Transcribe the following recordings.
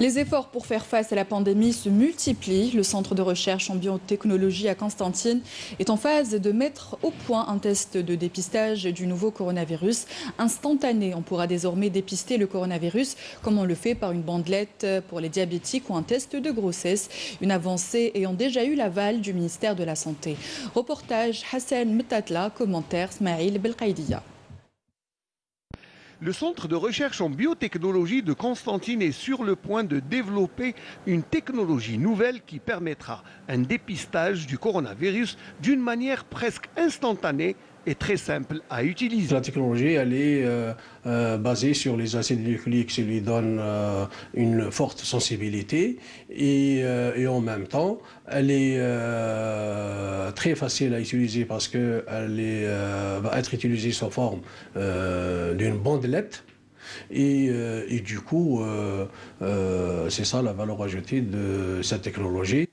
Les efforts pour faire face à la pandémie se multiplient. Le centre de recherche en biotechnologie à Constantine est en phase de mettre au point un test de dépistage du nouveau coronavirus instantané. On pourra désormais dépister le coronavirus comme on le fait par une bandelette pour les diabétiques ou un test de grossesse. Une avancée ayant déjà eu l'aval du ministère de la Santé. Reportage Hassan Mtatla, commentaire Smaïl Belkaïdia. Le centre de recherche en biotechnologie de Constantine est sur le point de développer une technologie nouvelle qui permettra un dépistage du coronavirus d'une manière presque instantanée très simple à utiliser. La technologie, elle est euh, euh, basée sur les acides nucléiques qui lui donnent euh, une forte sensibilité et, en même temps, elle est très facile à utiliser parce qu'elle va être utilisée sous forme d'une bandelette. Et, et, du coup, c'est ça la valeur ajoutée de cette technologie.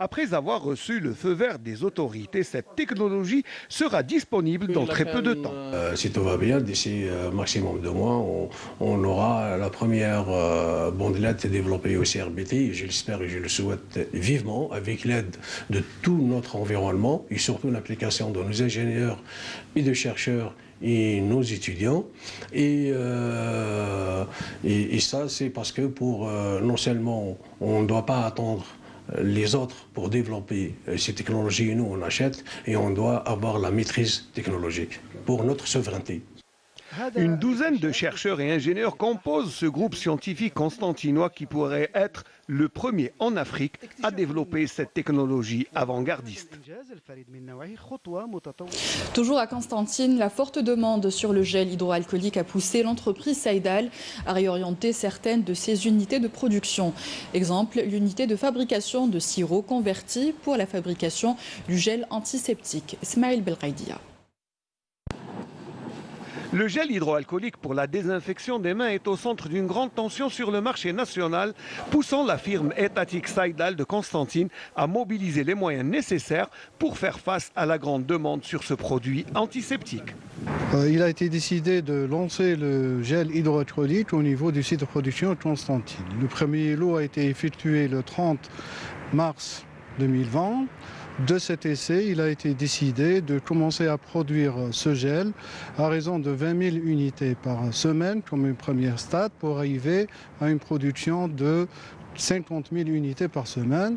Après avoir reçu le feu vert des autorités, cette technologie sera disponible dans très peu de temps. Euh, si tout va bien, d'ici euh, maximum de mois, on, aura la première euh, bandelette développée au CRBT. Je l'espère et je le souhaite vivement, avec l'aide de tout notre environnement et surtout l'application de nos ingénieurs et de chercheurs et nos étudiants. Et, et, ça, c'est parce que pour non seulement on ne doit pas attendre les autres pour développer euh, ces technologies, nous on achète et on doit avoir la maîtrise technologique pour notre souveraineté. Une douzaine de chercheurs et ingénieurs composent ce groupe scientifique constantinois qui pourrait être le premier en Afrique à développer cette technologie avant-gardiste. Toujours à Constantine, la forte demande sur le gel hydroalcoolique a poussé l'entreprise Saïdal à réorienter certaines de ses unités de production. Exemple, l'unité de fabrication de sirop convertie pour la fabrication du gel antiseptique. Ismail Belraidia. Le gel hydroalcoolique pour la désinfection des mains est au centre d'une grande tension sur le marché national, poussant la firme étatique Saïdal de Constantine à mobiliser les moyens nécessaires pour faire face à la grande demande sur ce produit antiseptique. Euh, il a été décidé de lancer le gel hydroalcoolique au niveau du site de production de Constantine. Le premier lot a été effectué le 30 mars 2020 de cet essai, il a été décidé de commencer à produire ce gel à raison de 20 000 unités par semaine comme une première stade pour arriver à une production de 50 000 unités par semaine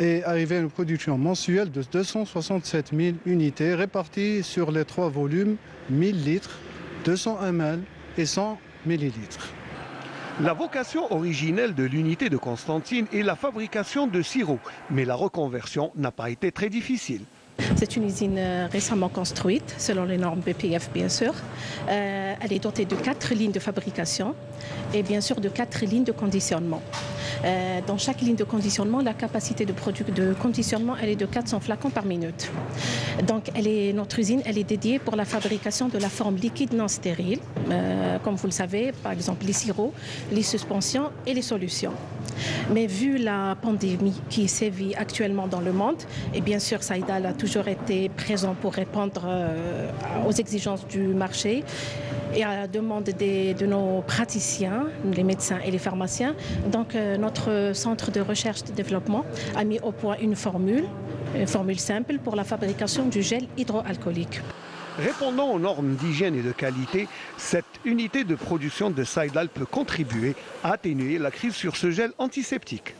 et arriver à une production mensuelle de 267 000 unités réparties sur les trois volumes 1000 litres, 200 ml et 100 millilitres. La vocation originelle de l'unité de Constantine est la fabrication de sirop, mais la reconversion n'a pas été très difficile. C'est une usine euh, récemment construite, selon les normes BPF bien sûr. Euh, elle est dotée de quatre lignes de fabrication et bien sûr de quatre lignes de conditionnement. Euh, dans chaque ligne de conditionnement, la capacité de, de conditionnement elle est de 400 flacons par minute. Donc notre usine elle est dédiée pour la fabrication de la forme liquide non stérile, comme vous le savez, par exemple les sirops, les suspensions et les solutions. Mais vu la pandémie qui sévit actuellement dans le monde, et bien sûr Saïdal a toujours été présent pour répondre euh, aux exigences du marché et à la demande de nos praticiens, les médecins et les pharmaciens. Donc euh, notre centre de recherche et développement a mis au point une formule, une formule simple pour la fabrication du gel hydroalcoolique. Répondant aux normes d'hygiène et de qualité, cette unité de production de Saïdal peut contribuer à atténuer la crise sur ce gel antiseptique.